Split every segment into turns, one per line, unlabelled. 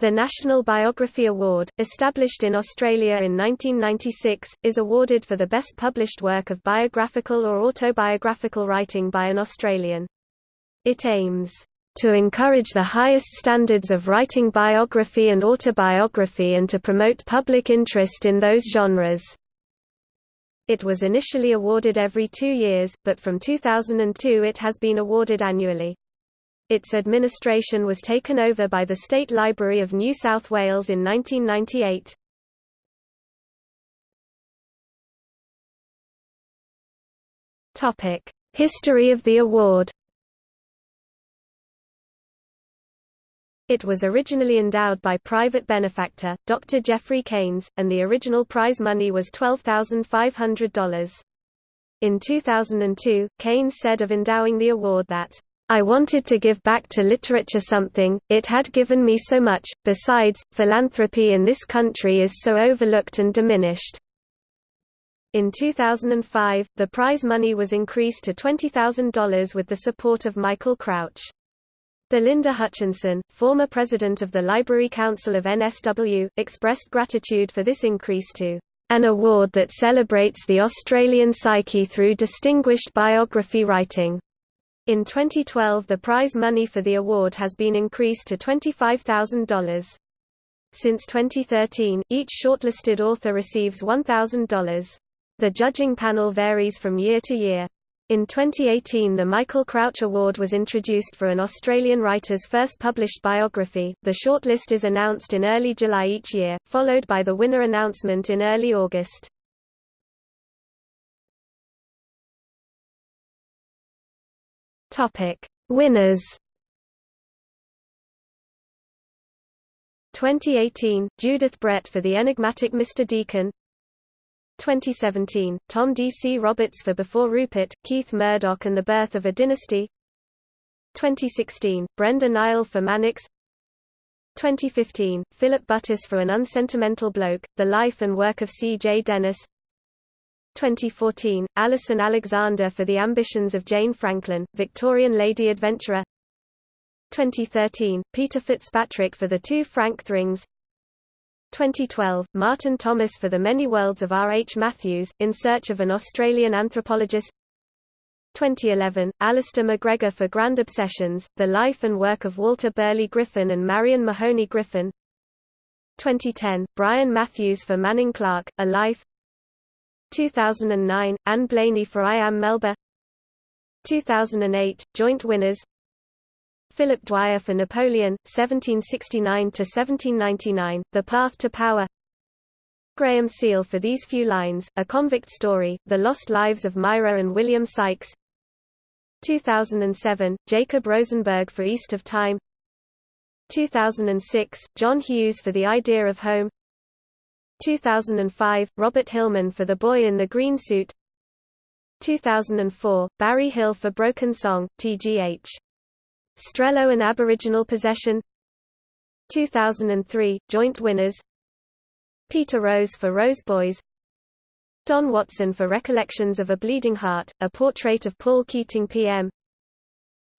The National Biography Award, established in Australia in 1996, is awarded for the best published work of biographical or autobiographical writing by an Australian. It aims to encourage the highest standards of writing biography and autobiography and to promote public interest in those genres. It was initially awarded every two years, but from 2002 it has been awarded annually. Its administration was taken over by the State Library of New South Wales in 1998. Topic: History of the award. It was originally endowed by private benefactor, Dr. Geoffrey Cains, and the original prize money was $12,500. In 2002, Cains said of endowing the award that I wanted to give back to literature something, it had given me so much, besides, philanthropy in this country is so overlooked and diminished. In 2005, the prize money was increased to $20,000 with the support of Michael Crouch. Belinda Hutchinson, former president of the Library Council of NSW, expressed gratitude for this increase to an award that celebrates the Australian psyche through distinguished biography writing. In 2012 the prize money for the award has been increased to $25,000. Since 2013, each shortlisted author receives $1,000. The judging panel varies from year to year. In 2018 the Michael Crouch Award was introduced for an Australian writer's first published biography. The shortlist is announced in early July each year, followed by the winner announcement in early August. Topic: Winners. 2018, Judith Brett for The Enigmatic Mr. Deacon 2017, Tom D. C. Roberts for Before Rupert, Keith Murdoch and the Birth of a Dynasty 2016, Brenda Niall for Mannix 2015, Philip Butterss for An Unsentimental Bloke, The Life and Work of C. J. Dennis 2014, Alison Alexander for The Ambitions of Jane Franklin, Victorian Lady Adventurer 2013, Peter Fitzpatrick for The Two Frank Thrings 2012, Martin Thomas for The Many Worlds of R. H. Mathews, In Search of an Australian Anthropologist 2011, Alasdair McGregor for Grand Obsessions, The Life and Work of Walter Burley Griffin and Marion Mahony Griffin 2010, Brian Matthews for Manning Clark, A Life 2009, Ann Blainey for I Am Melba. 2008, joint winners. Philip Dwyer for Napoleon, 1769–1799, The Path to Power. Graham Seal for These Few Lines, A Convict Story, The Lost Lives of Myra and William Sykes. 2007, Jacob Rosenberg for East of Time. 2006, John Hughes for The Idea of Home 2005, Robert Hillman for The Boy in the Green Suit. 2004, Barry Hill for Broken Song, tgh. Strehlow and Aboriginal Possession. 2003, joint winners. Peter Rose for Rose Boys. Don Watson for Recollections of a Bleeding Heart, a portrait of Paul Keating PM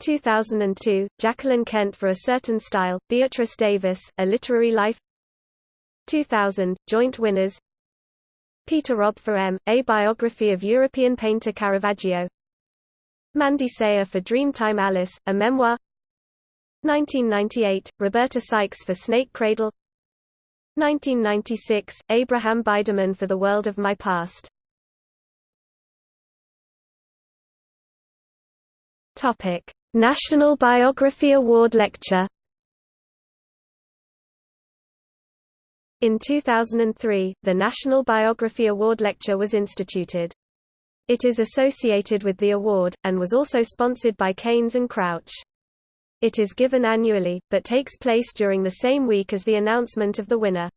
2002, Jacqueline Kent for A Certain Style, Beatrice Davis, A Literary Life 2000, joint winners. Peter Robb for M, A Biography of European painter Caravaggio. Mandy Sayer for Dreamtime Alice, a memoir. 1998, Roberta Sykes for Snake Cradle. 1996, Abraham Biderman for The World of My Past. National Biography Award Lecture In 2003, the National Biography Award Lecture was instituted. It is associated with the award, and was also sponsored by Cains and Crouch. It is given annually, but takes place during the same week as the announcement of the winner.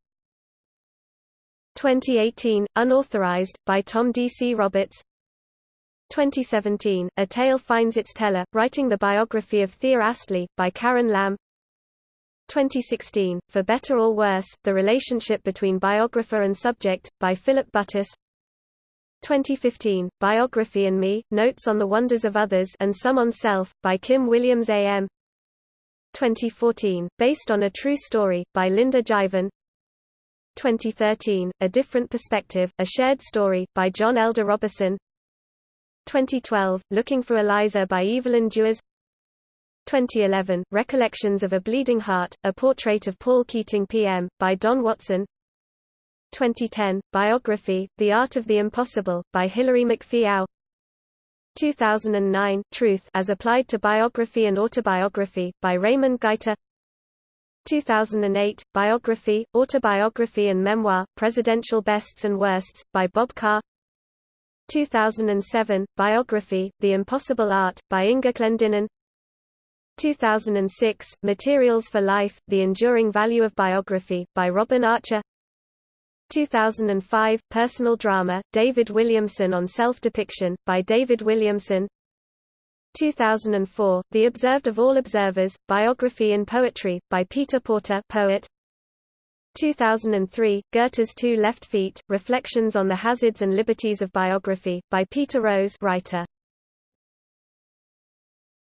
2018, Unauthorized, by Tom D. C. Roberts 2017, A Tale Finds Its Teller, writing the biography of Thea Astley, by Karen Lamb 2016, For Better or Worse, The Relationship Between Biographer and Subject, by Philip Butterss 2015, Biography and Me, Notes on the Wonders of Others and Some on Self, by Kim Williams A.M. 2014, based on a true story, by Linda Jaivin 2013, A Different Perspective, A Shared Story, by John Elder Robison. 2012, Looking for Eliza by Evelyn Juers 2011, Recollections of a Bleeding Heart, A Portrait of Paul Keating PM, by Don Watson. 2010, Biography, The Art of the Impossible, by Hilary McPhee 2009, Truth as Applied to Biography and Autobiography, by Raimond Gaita 2008, Biography, Autobiography and Memoir, Presidential Bests and Worsts, by Bob Carr. 2007, Biography, The Impossible Art, by Inga Clendinnen 2006, Materials for Life, The Enduring Value of Biography, by Robin Archer 2005, Personal Drama, David Williamson on Self-Depiction, by David Williamson 2004, The Observed of All Observers, Biography in Poetry, by Peter Porter poet. 2003, Goethe's Two Left Feet, Reflections on the Hazards and Liberties of Biography, by Peter Rose writer.